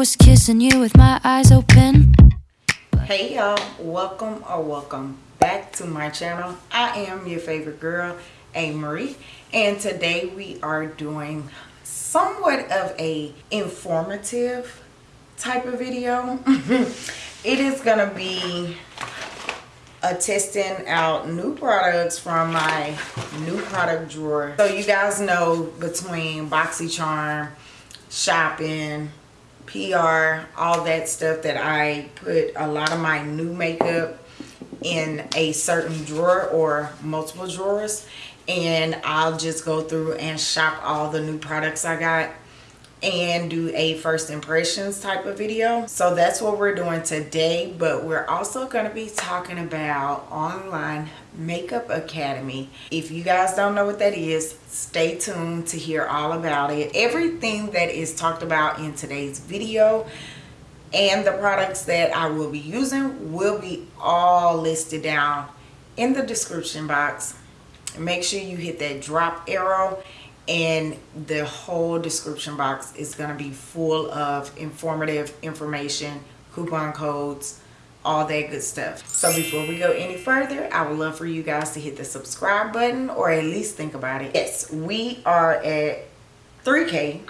was kissing you with my eyes open. Hey y'all, welcome or welcome back to my channel. I am your favorite girl, A. Marie, and today we are doing somewhat of a informative type of video. it is gonna be a testing out new products from my new product drawer. So you guys know between BoxyCharm, shopping, PR, all that stuff that I put a lot of my new makeup in a certain drawer or multiple drawers and I'll just go through and shop all the new products I got and do a first impressions type of video. So that's what we're doing today but we're also going to be talking about online makeup academy. If you guys don't know what that is stay tuned to hear all about it. Everything that is talked about in today's video and the products that i will be using will be all listed down in the description box. Make sure you hit that drop arrow and the whole description box is going to be full of informative information coupon codes all that good stuff. So before we go any further i would love for you guys to hit the subscribe button or at least think about it. Yes we are at 3k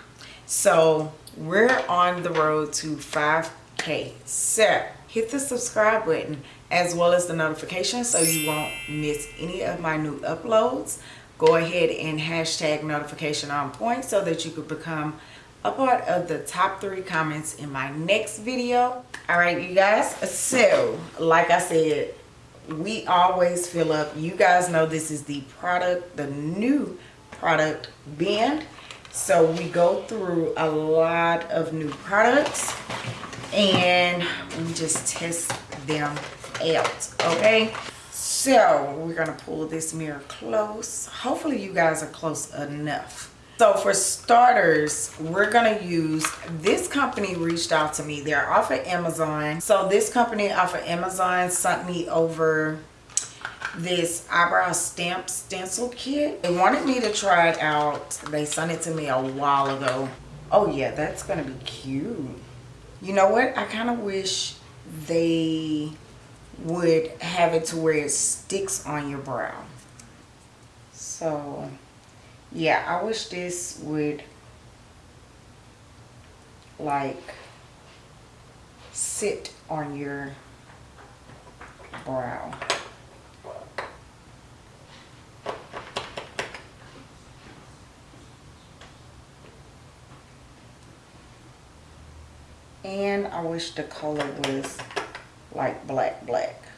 so we're on the road to 5k so hit the subscribe button as well as the notification so you won't miss any of my new uploads. Go ahead and hashtag notification on point so that you could become a part of the top three comments in my next video. All right you guys. So like i said we always fill up. You guys know this is the product the new product bin so we go through a lot of new products and we just test them out okay? So we're gonna pull this mirror close. Hopefully you guys are close enough so for starters we're gonna use this company reached out to me. They're off of amazon. So this company off of amazon sent me over this eyebrow stamp stencil kit. They wanted me to try it out. They sent it to me a while ago. Oh yeah that's gonna be cute. You know what? I kind of wish they would have it to where it sticks on your brow. So, yeah, I wish this would like sit on your brow. And I wish the color was like black black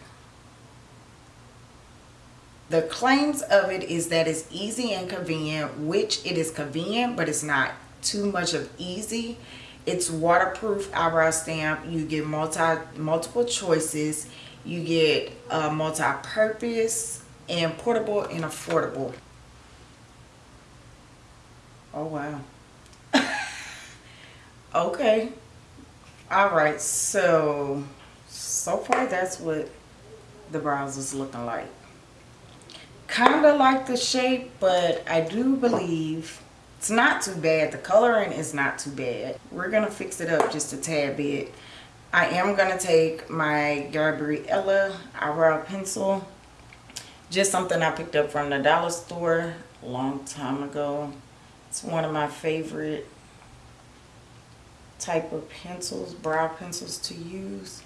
the claims of it is that it's easy and convenient which it is convenient but it's not too much of easy. It's waterproof eyebrow stamp. You get multi multiple choices. You get a multi-purpose and portable and affordable. Oh wow. Okay. All right. So so far that's what the brows is looking like kind of like the shape but i do believe it's not too bad. The coloring is not too bad. We're gonna fix it up just a tad bit. I am gonna take my gabriella eyebrow pencil just something i picked up from the dollar store a long time ago. It's one of my favorite type of pencils brow pencils to use.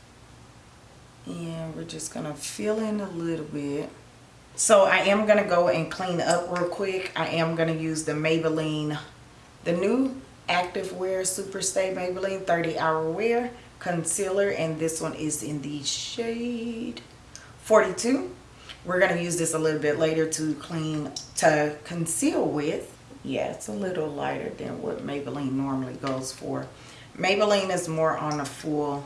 And we're just gonna fill in a little bit so I am gonna go and clean up real quick. I am gonna use the Maybelline the new active wear super stay Maybelline 30 hour wear concealer and this one is in the shade 42 we're gonna use this a little bit later to clean to conceal with. Yeah it's a little lighter than what Maybelline normally goes for. Maybelline is more on a full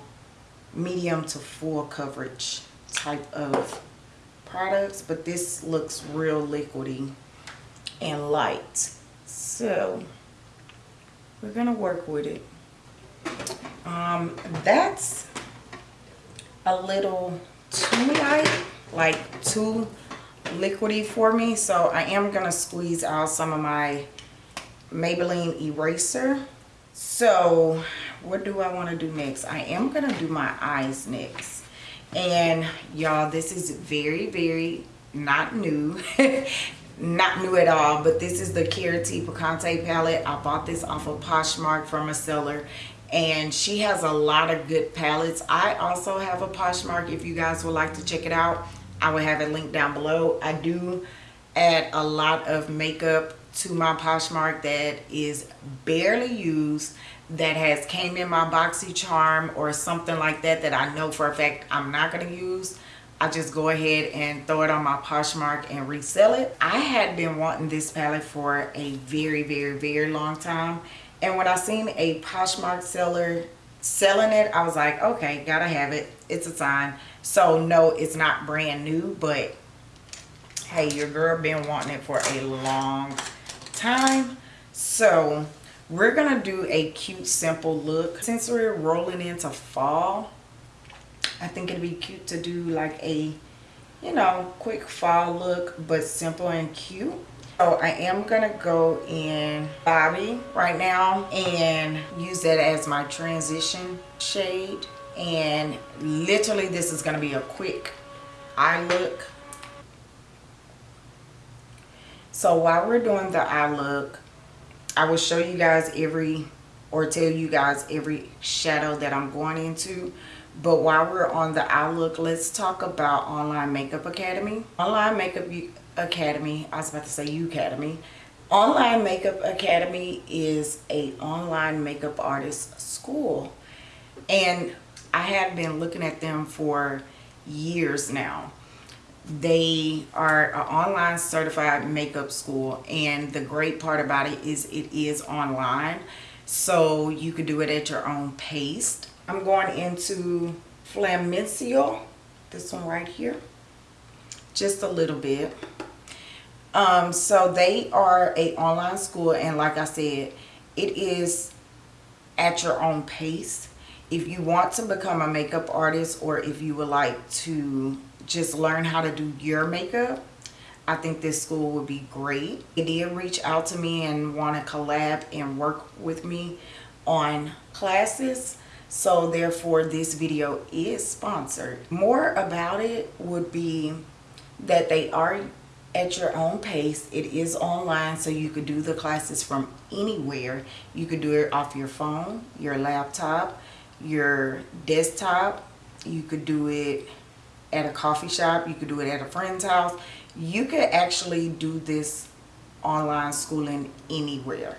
medium to full coverage type of products but this looks real liquidy and light so we're gonna work with it um that's a little too light like too liquidy for me so i am gonna squeeze out some of my maybelline eraser so what do I want to do next? I am to do my eyes next. And y'all, this is very, very not new. not new at all, but this is the Carity Picante palette. I bought this off of Poshmark from a seller and she has a lot of good palettes. I also have a Poshmark if you guys would like to check it out. I will have it linked down below. I do add a lot of makeup to my Poshmark that is barely used that has came in my BoxyCharm or something like that that I know for a fact I'm not going to use. I just go ahead and throw it on my Poshmark and resell it. I had been wanting this palette for a very, very, very long time. And when I seen a Poshmark seller selling it, I was like, okay, gotta have it. It's a sign. So no, it's not brand new, but hey, your girl been wanting it for a long time. So we're gonna do a cute simple look. Since we're rolling into fall i think it'd be cute to do like a you know quick fall look but simple and cute. So i am gonna go in bobby right now and use that as my transition shade. And literally this is gonna be a quick eye look. So while we're doing the eye look I will show you guys every or tell you guys every shadow that I'm going into. But while we're on the outlook, let's talk about Online Makeup Academy. Online Makeup Academy, I was about to say U Academy. Online Makeup Academy is a online makeup artist school. And I have been looking at them for years now they are an online certified makeup school and the great part about it is it is online. So you can do it at your own pace. I'm going into flamencial this one right here just a little bit. Um so they are a online school and like i said it is at your own pace. If you want to become a makeup artist or if you would like to just learn how to do your makeup, I think this school would be great. They did reach out to me and want to collab and work with me on classes. So therefore this video is sponsored. More about it would be that they are at your own pace. It is online so you could do the classes from anywhere. You could do it off your phone, your laptop, your desktop. You could do it at a coffee shop. You could do it at a friend's house. You could actually do this online schooling anywhere.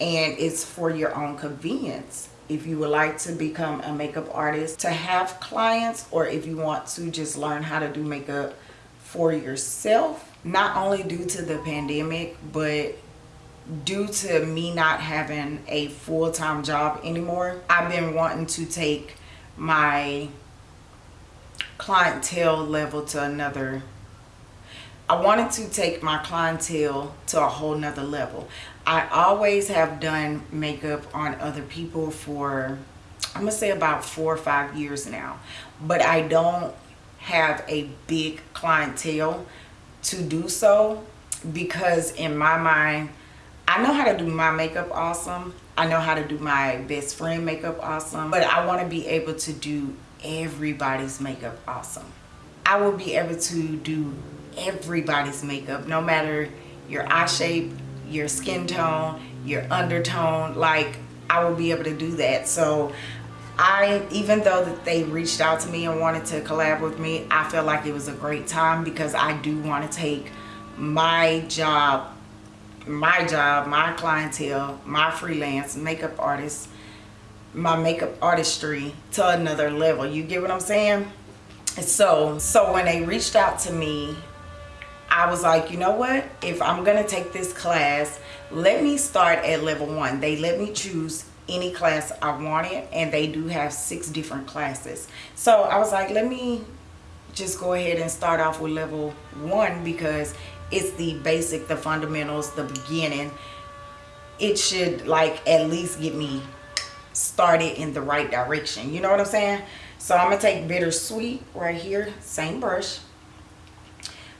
And it's for your own convenience. If you would like to become a makeup artist, to have clients, or if you want to just learn how to do makeup for yourself, not only due to the pandemic, but due to me not having a full-time job anymore, I've been wanting to take my clientele level to another I wanted to take my clientele to a whole nother level. I always have done makeup on other people for, I'm to say about four or five years now. But I don't have a big clientele to do so because in my mind, I know how to do my makeup awesome. I know how to do my best friend makeup awesome. But I want to be able to do everybody's makeup awesome. I will be able to do everybody's makeup, no matter your eye shape, your skin tone, your undertone, like I will be able to do that. So I, even though that they reached out to me and wanted to collab with me, I felt like it was a great time because I do want to take my job, my job, my clientele, my freelance makeup artist my makeup artistry to another level. You get what i'm saying? So so when they reached out to me i was like you know what? If i'm gonna take this class let me start at level one. They let me choose any class i wanted and they do have six different classes. So i was like let me just go ahead and start off with level one because it's the basic the fundamentals the beginning. It should like at least get me started in the right direction. You know what I'm saying? So I'm going to take Bittersweet right here, same brush.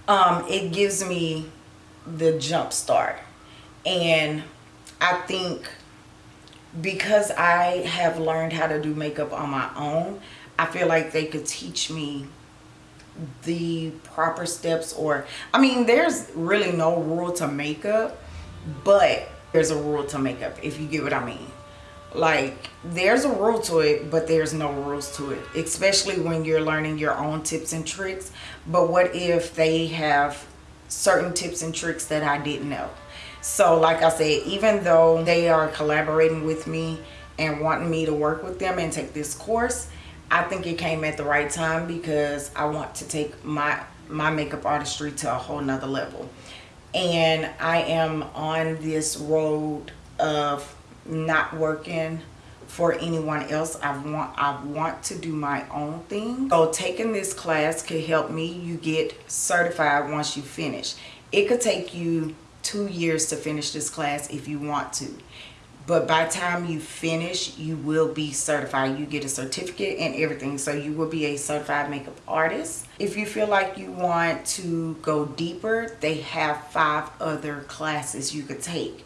Um, it gives me the jump start. And I think because I have learned how to do makeup on my own, I feel like they could teach me the proper steps or I mean there's really no rule to makeup but there's a rule to makeup if you get what I mean like there's a rule to it but there's no rules to it especially when you're learning your own tips and tricks. But what if they have certain tips and tricks that I didn't know? So like I said even though they are collaborating with me and wanting me to work with them and take this course I think it came at the right time because I want to take my my makeup artistry to a whole nother level. And I am on this road of not working for anyone else. I want I want to do my own thing. So taking this class could help me you get certified once you finish. It could take you two years to finish this class if you want to. But by time you finish you will be certified. You get a certificate and everything. So you will be a certified makeup artist. If you feel like you want to go deeper they have five other classes you could take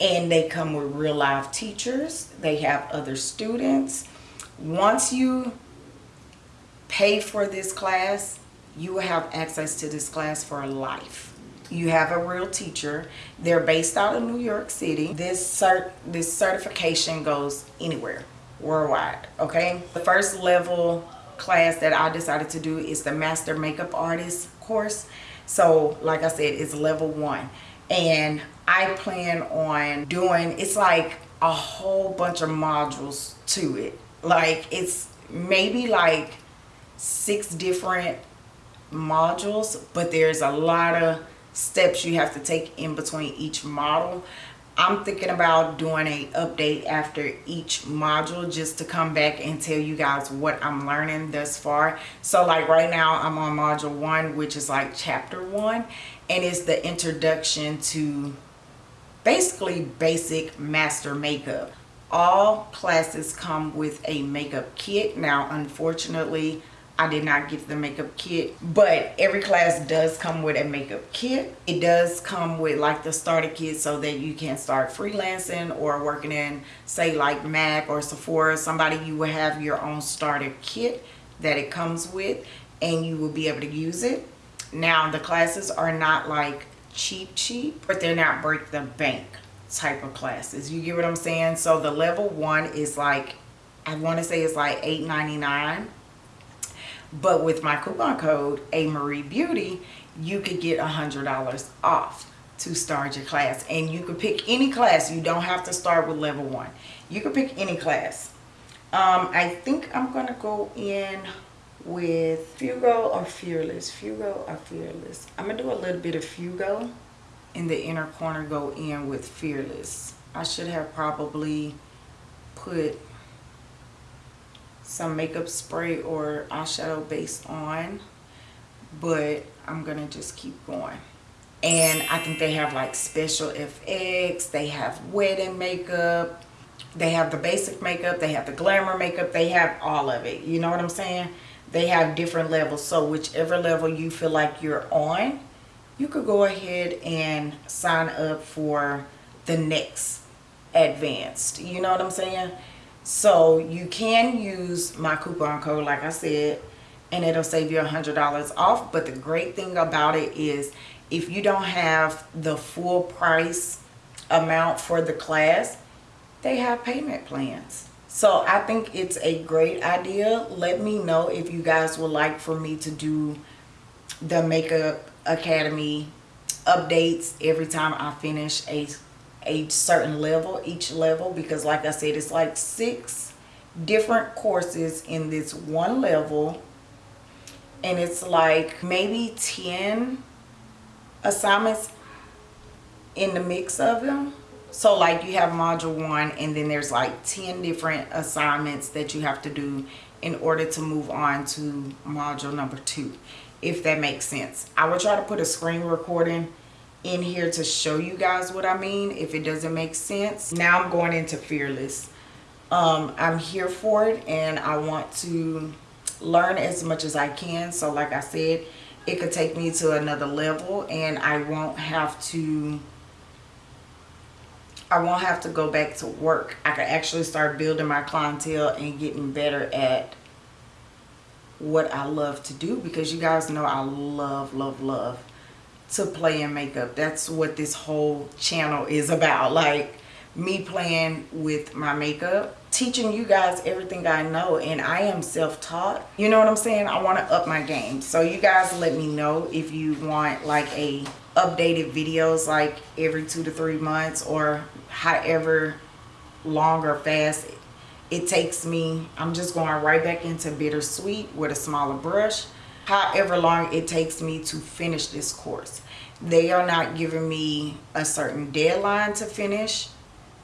and they come with real life teachers. They have other students. Once you pay for this class you will have access to this class for life. You have a real teacher. They're based out of new york city. This cert this certification goes anywhere worldwide okay? The first level class that i decided to do is the master makeup artist course. So like i said it's level one and i plan on doing it's like a whole bunch of modules to it like it's maybe like six different modules but there's a lot of steps you have to take in between each model I'm thinking about doing a update after each module just to come back and tell you guys what I'm learning thus far. So like right now I'm on module one, which is like chapter one, and it's the introduction to basically basic master makeup. All classes come with a makeup kit. Now, unfortunately, I did not get the makeup kit, but every class does come with a makeup kit. It does come with like the starter kit so that you can start freelancing or working in say like MAC or Sephora, somebody you will have your own starter kit that it comes with and you will be able to use it. Now the classes are not like cheap cheap, but they're not break the bank type of classes. You get what I'm saying? So the level one is like, I want to say it's like $8.99 but with my coupon code, A Marie Beauty, you could get a $100 off to start your class. And you could pick any class. You don't have to start with level one. You could pick any class. Um, I think I'm going to go in with Fugo or Fearless. Fugo or Fearless. I'm going to do a little bit of Fugo. In the inner corner, go in with Fearless. I should have probably put some makeup spray or eyeshadow base on but I'm gonna just keep going and I think they have like special FX they have wedding makeup they have the basic makeup they have the glamour makeup they have all of it you know what I'm saying they have different levels so whichever level you feel like you're on you could go ahead and sign up for the next advanced you know what I'm saying so you can use my coupon code, like I said, and it'll save you a $100 off. But the great thing about it is if you don't have the full price amount for the class, they have payment plans. So I think it's a great idea. Let me know if you guys would like for me to do the Makeup Academy updates every time I finish a a certain level each level because like I said it's like six different courses in this one level and it's like maybe 10 assignments in the mix of them so like you have module one and then there's like 10 different assignments that you have to do in order to move on to module number two if that makes sense i will try to put a screen recording in here to show you guys what I mean if it doesn't make sense. Now I'm going into Fearless. Um, I'm here for it and I want to learn as much as I can. So like I said, it could take me to another level and I won't have to I won't have to go back to work. I can actually start building my clientele and getting better at what I love to do because you guys know I love, love, love to play in makeup. That's what this whole channel is about. Like me playing with my makeup, teaching you guys everything I know and I am self-taught. You know what I'm saying? I want to up my game. So you guys let me know if you want like a updated videos like every two to three months or however long or fast it takes me i'm just going right back into bittersweet with a smaller brush. However long it takes me to finish this course. They are not giving me a certain deadline to finish.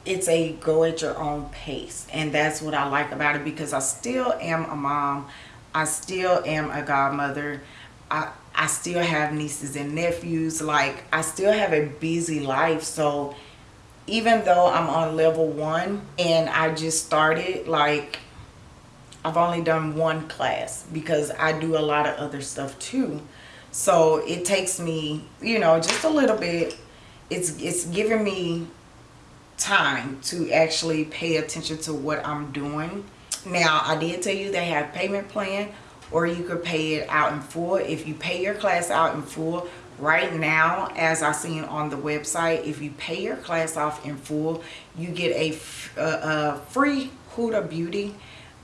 It's a go at your own pace and that's what i like about it because i still am a mom. I still am a godmother. I i still have nieces and nephews like i still have a busy life. So even though i'm on level one and i just started like i've only done one class because i do a lot of other stuff too. So it takes me you know just a little bit. It's it's giving me time to actually pay attention to what i'm doing. Now i did tell you they have payment plan or you could pay it out in full. If you pay your class out in full right now as i seen on the website if you pay your class off in full you get a, a, free huda beauty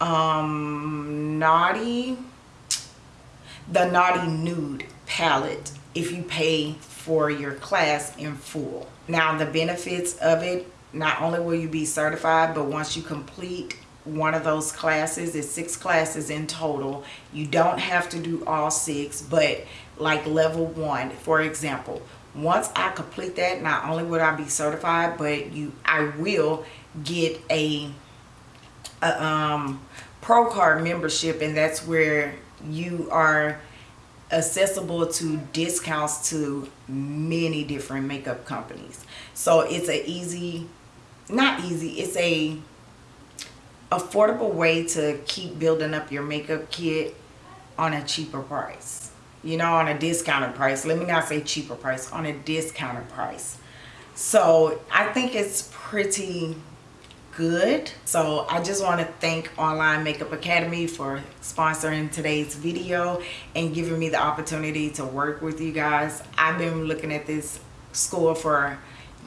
um naughty the naughty nude palette if you pay for your class in full. Now the benefits of it not only will you be certified but once you complete one of those classes it's six classes in total. You don't have to do all six but like level one for example once i complete that not only would i be certified but you i will get a, a um pro card membership and that's where you are accessible to discounts to many different makeup companies. So it's a easy not easy it's a affordable way to keep building up your makeup kit on a cheaper price. You know on a discounted price. Let me not say cheaper price on a discounted price. So i think it's pretty good. So i just want to thank online makeup academy for sponsoring today's video and giving me the opportunity to work with you guys. I've been looking at this school for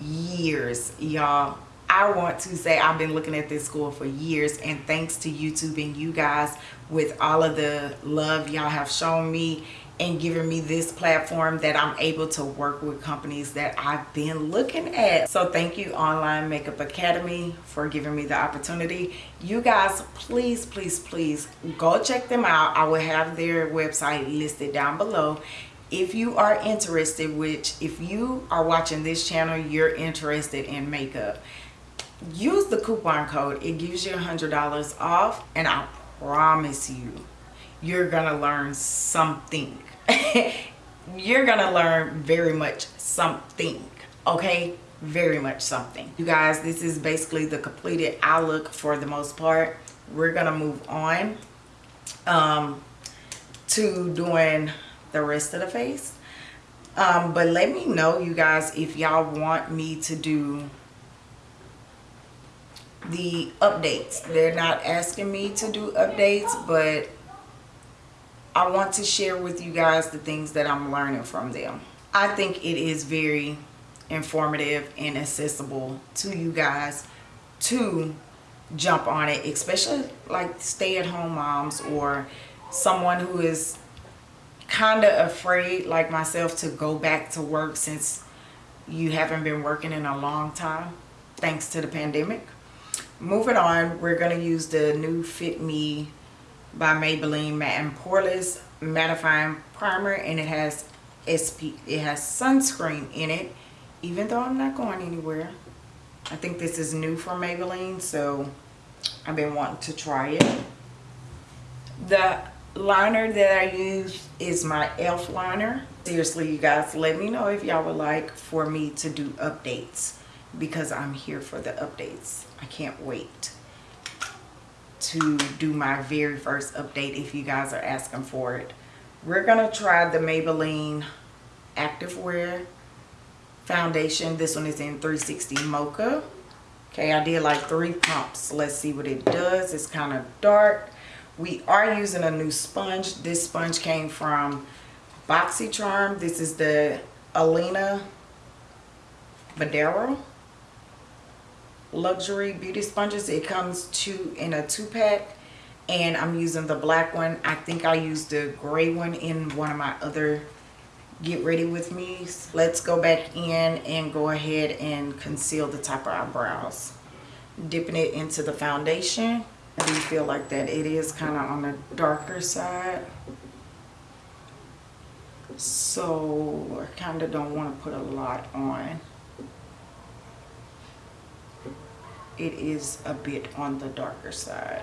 years y'all I want to say I've been looking at this school for years and thanks to YouTube and you guys with all of the love y'all have shown me and giving me this platform that I'm able to work with companies that I've been looking at. So thank you Online Makeup Academy for giving me the opportunity. You guys, please, please, please go check them out. I will have their website listed down below if you are interested which if you are watching this channel you're interested in makeup use the coupon code. It gives you a hundred dollars off and i promise you you're gonna learn something. You're gonna learn very much something okay? Very much something. You guys this is basically the completed eye look for the most part. We're gonna move on um to doing the rest of the face. Um but let me know you guys if y'all want me to do the updates. They're not asking me to do updates but I want to share with you guys the things that I'm learning from them. I think it is very informative and accessible to you guys to jump on it especially like stay-at-home moms or someone who is kind of afraid like myself to go back to work since you haven't been working in a long time thanks to the pandemic moving on we're going to use the new fit me by maybelline matte and poreless mattifying primer and it has sp it has sunscreen in it even though i'm not going anywhere. I think this is new for maybelline so i've been wanting to try it. The liner that i use is my elf liner. Seriously you guys let me know if y'all would like for me to do updates because i'm here for the updates I can't wait to do my very first update if you guys are asking for it. We're going to try the Maybelline Activewear foundation. This one is in 360 Mocha. Okay, I did like three pumps. Let's see what it does. It's kind of dark. We are using a new sponge. This sponge came from BoxyCharm. This is the Alina Madero luxury beauty sponges. It comes two in a two pack and I'm using the black one. I think I used the gray one in one of my other get ready with me. Let's go back in and go ahead and conceal the top of our brows. Dipping it into the foundation. I do feel like that it is kind of on the darker side. So I kind of don't want to put a lot on. It is a bit on the darker side.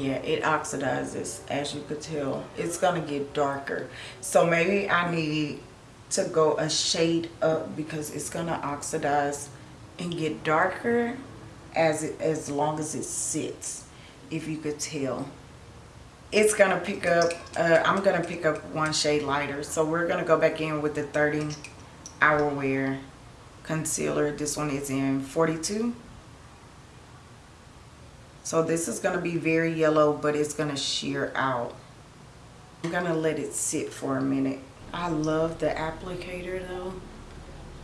yeah it oxidizes as you could tell. It's gonna get darker. So maybe I need to go a shade up because it's gonna oxidize and get darker as it as long as it sits if you could tell. It's gonna pick up uh, I'm gonna pick up one shade lighter. So we're gonna go back in with the 30 hour wear concealer this one is in 42 so this is going to be very yellow, but it's going to sheer out. I'm going to let it sit for a minute. I love the applicator though.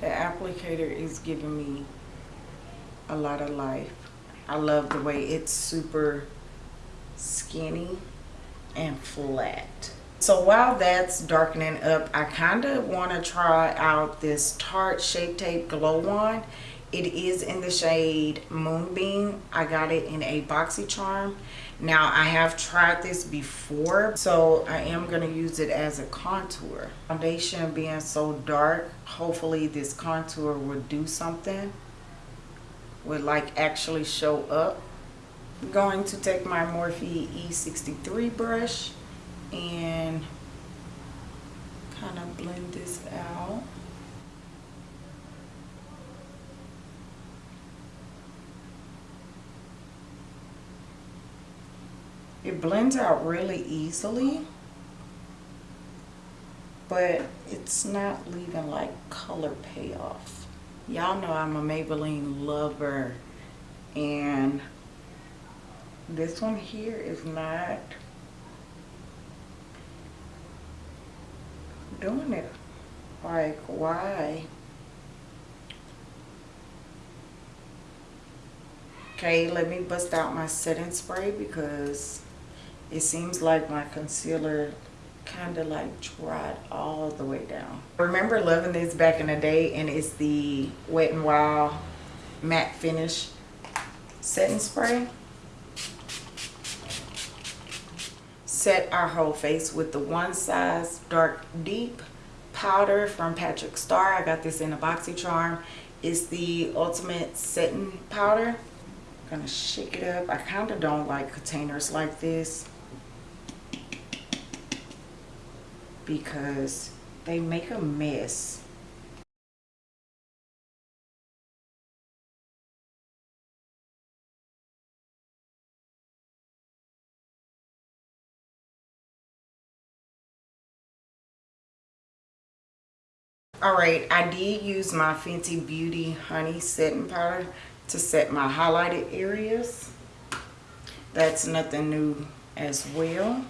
The applicator is giving me a lot of life. I love the way it's super skinny and flat. So while that's darkening up, I kind of want to try out this Tarte Shape Tape Glow Wand. It is in the shade Moonbeam. I got it in a BoxyCharm. Now I have tried this before, so I am going to use it as a contour. Foundation being so dark, hopefully this contour will do something. Would like actually show up. I'm going to take my Morphe E63 brush and kind of blend this out. It blends out really easily, but it's not leaving like color payoff. Y'all know I'm a Maybelline lover and this one here is not doing it. Like, why? Okay, let me bust out my setting spray because it seems like my concealer kind of like dried all the way down. I remember loving this back in the day and it's the Wet n Wild matte finish setting spray. Set our whole face with the one size dark deep powder from Patrick Starrr. I got this in a BoxyCharm. It's the ultimate setting powder. I'm gonna shake it up. I kind of don't like containers like this. because they make a mess. Alright, I did use my Fenty Beauty Honey Setting Powder to set my highlighted areas. That's nothing new as well.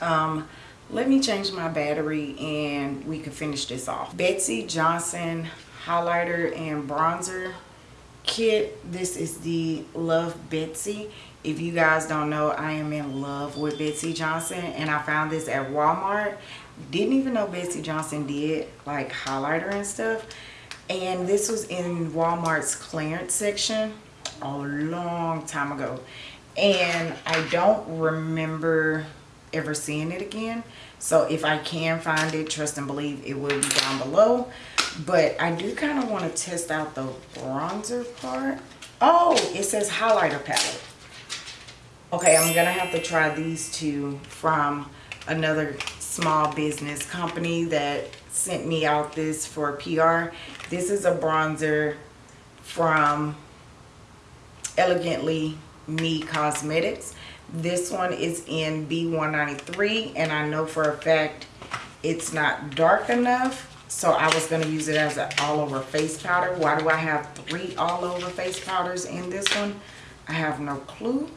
Um, let me change my battery and we can finish this off betsey johnson highlighter and bronzer kit this is the love betsey if you guys don't know i am in love with betsey johnson and i found this at walmart didn't even know betsey johnson did like highlighter and stuff. And this was in walmart's clearance section a long time ago. And i don't remember ever seeing it again. So if i can find it trust and believe it will be down below. But i do kind of want to test out the bronzer part. Oh it says highlighter palette. Okay i'm gonna have to try these two from another small business company that sent me out this for pr this is a bronzer from elegantly me cosmetics this one is in B193 and I know for a fact it's not dark enough so I was going to use it as an all over face powder. Why do I have three all over face powders in this one? I have no clue.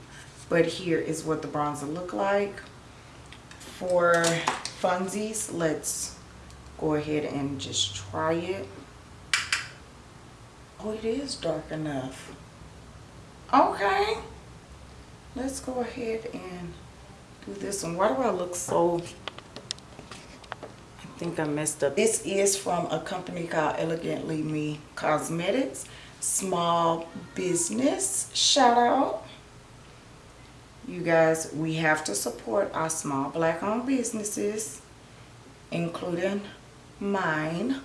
But here is what the bronzer look like. For funsies, let's go ahead and just try it. Oh, it is dark enough. Okay. Let's go ahead and do this one. Why do I look so... I think I messed up. This is from a company called Elegantly Me Cosmetics. Small business. Shout out. You guys, we have to support our small black owned businesses, including mine.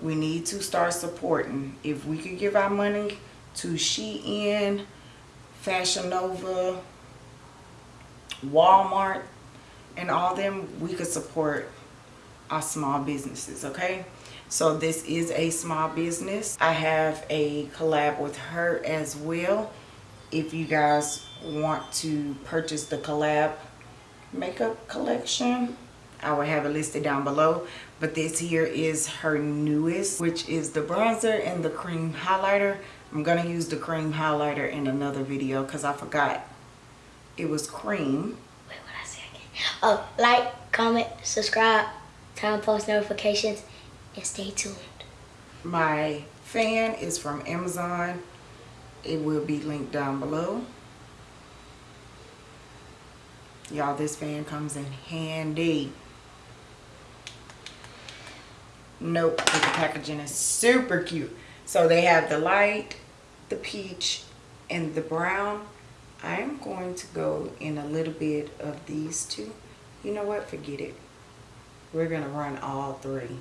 We need to start supporting. If we could give our money to Shein, Fashion Nova, Walmart, and all them, we could support our small businesses, okay? So this is a small business. I have a collab with her as well. If you guys want to purchase the collab makeup collection, I will have it listed down below. But this here is her newest, which is the bronzer and the cream highlighter. I'm going to use the cream highlighter in another video because I forgot it was cream. Wait, what I say again? Oh, like, comment, subscribe, turn on post notifications, and stay tuned. My fan is from Amazon. It will be linked down below. Y'all, this fan comes in handy. Nope, the packaging is super cute. So they have the light, the peach, and the brown. I'm going to go in a little bit of these two. You know what? Forget it. We're going to run all three.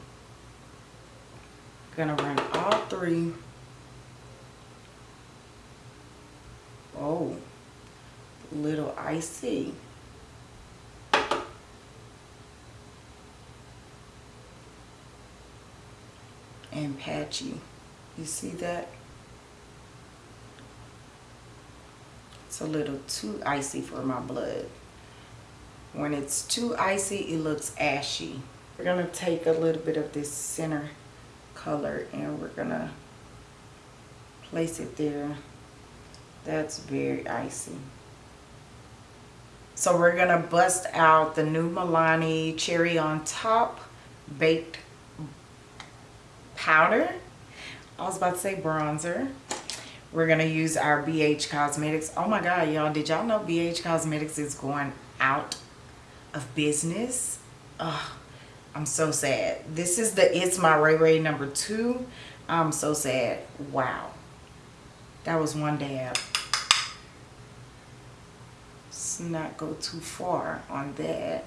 Gonna run all three. Oh, little icy. And patchy. You see that? It's a little too icy for my blood. When it's too icy, it looks ashy. We're gonna take a little bit of this center color and we're gonna place it there. That's very icy. So we're gonna bust out the new Milani Cherry on Top Baked Powder. I was about to say bronzer. We're gonna use our BH Cosmetics. Oh my God, y'all, did y'all know BH Cosmetics is going out of business? Ugh I'm so sad. This is the It's My Ray Ray number two. I'm so sad. Wow. That was one dab. Let's not go too far on that.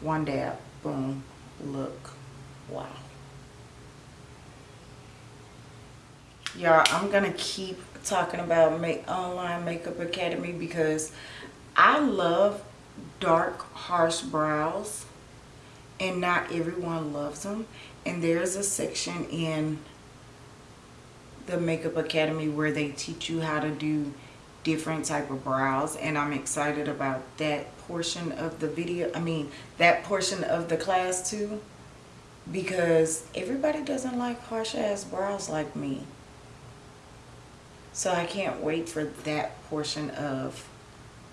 One dab. Boom. Look. Wow. Y'all, I'm to keep talking about make online makeup academy because I love dark harsh brows and not everyone loves them and there's a section in the makeup academy where they teach you how to do different type of brows and I'm excited about that portion of the video I mean that portion of the class too because everybody doesn't like harsh ass brows like me so I can't wait for that portion of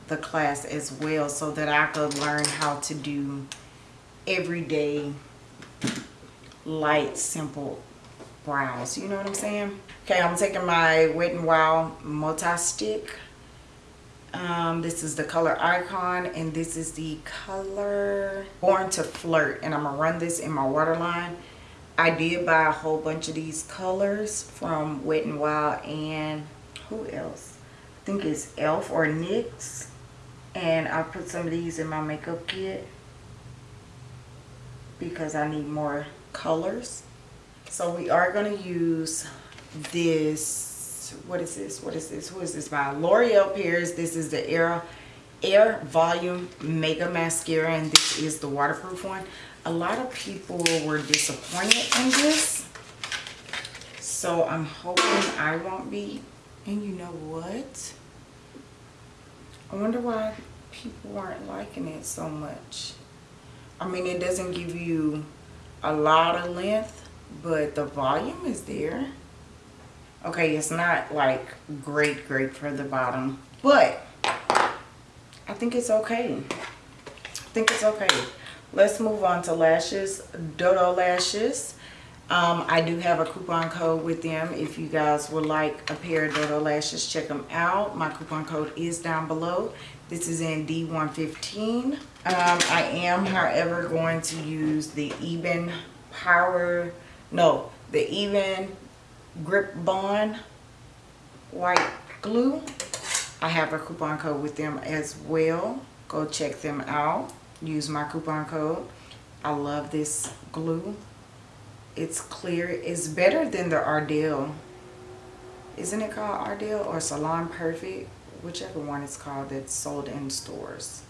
the class as well so that I could learn how to do everyday light simple brows. You know what i'm saying? Okay i'm taking my wet n wild multi stick um, this is the color icon and this is the color born to flirt and i'm gonna run this in my waterline i did buy a whole bunch of these colors from wet n wild and who else i think it's elf or nyx and i put some of these in my makeup kit because I need more colors. So we are going to use this, what is this? What is this? Who is this by? L'Oreal Paris. This is the Air, Air Volume Mega Mascara and this is the waterproof one. A lot of people were disappointed in this. So I'm hoping I won't be. And you know what? I wonder why people weren't liking it so much. I mean, it doesn't give you a lot of length, but the volume is there. Okay, it's not like great, great for the bottom, but I think it's okay. I think it's okay. Let's move on to lashes. Dodo Lashes. Um, I do have a coupon code with them. If you guys would like a pair of Dodo Lashes, check them out. My coupon code is down below. This is in D115. Um, I am, however, going to use the Even Power, no, the Even Grip Bond White Glue. I have a coupon code with them as well. Go check them out. Use my coupon code. I love this glue it's clear. It's better than the Ardell. Isn't it called Ardell or Salon Perfect? Whichever one it's called that's sold in stores.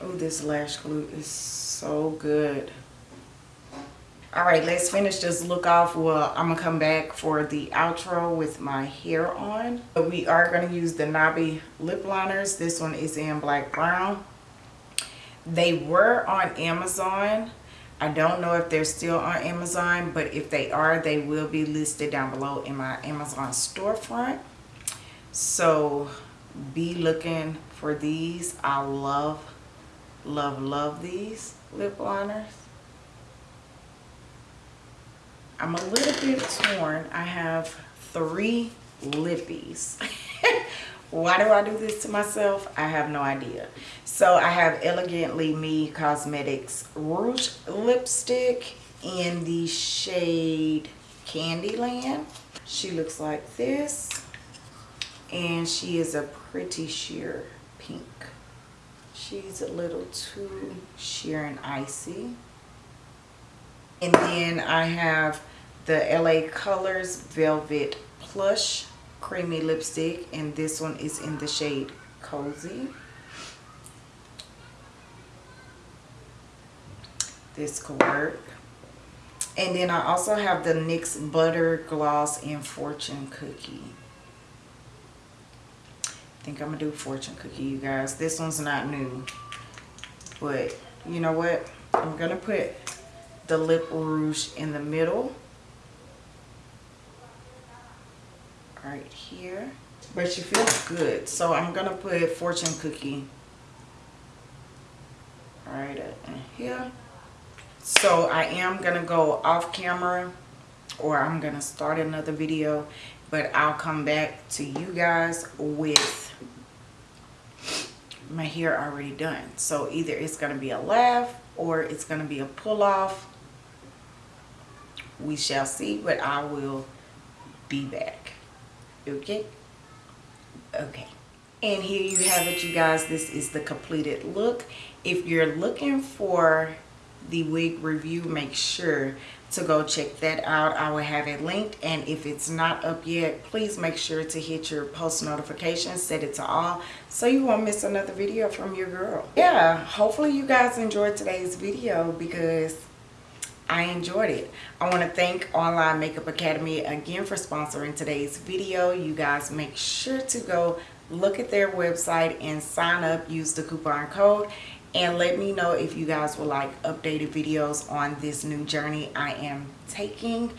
Oh, this lash glue is so good. All right, let's finish this look off. Well, I'm gonna come back for the outro with my hair on. But we are gonna use the Nobby lip liners. This one is in black brown. They were on Amazon. I don't know if they're still on Amazon, but if they are, they will be listed down below in my Amazon storefront. So be looking for these. I love, love, love these lip liners. I'm a little bit torn. I have three lippies. Why do I do this to myself? I have no idea. So I have Elegantly Me Cosmetics Rouge Lipstick in the shade Candyland. She looks like this. And she is a pretty sheer pink. She's a little too sheer and icy. And then I have the LA Colors Velvet Plush creamy lipstick and this one is in the shade cozy this could work and then I also have the NYX Butter Gloss in Fortune Cookie. I think I'm going to do Fortune Cookie, you guys. This one's not new. But, you know what? I'm going to put the Lip Rouge in the middle. right here. But she feels good. So I'm to put fortune cookie right in here. So I am to go off camera or I'm to start another video. But I'll come back to you guys with my hair already done. So either it's to be a laugh or it's to be a pull off. We shall see, but I will be back. Okay? Okay. And here you have it you guys. This is the completed look. If you're looking for the wig review make sure to go check that out. I will have it linked. And if it's not up yet please make sure to hit your post notifications set it to all so you won't miss another video from your girl. Yeah hopefully you guys enjoyed today's video because I enjoyed it. I want to thank Online Makeup Academy again for sponsoring today's video. You guys make sure to go look at their website and sign up. Use the coupon code and let me know if you guys would like updated videos on this new journey I am taking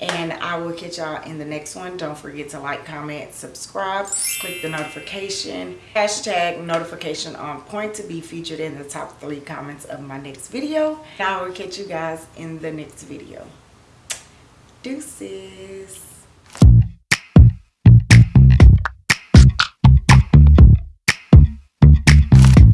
and I will catch y'all in the next one. Don't forget to like, comment, subscribe, click the notification, hashtag notification on point to be featured in the top three comments of my next video. And I will catch you guys in the next video. Deuces.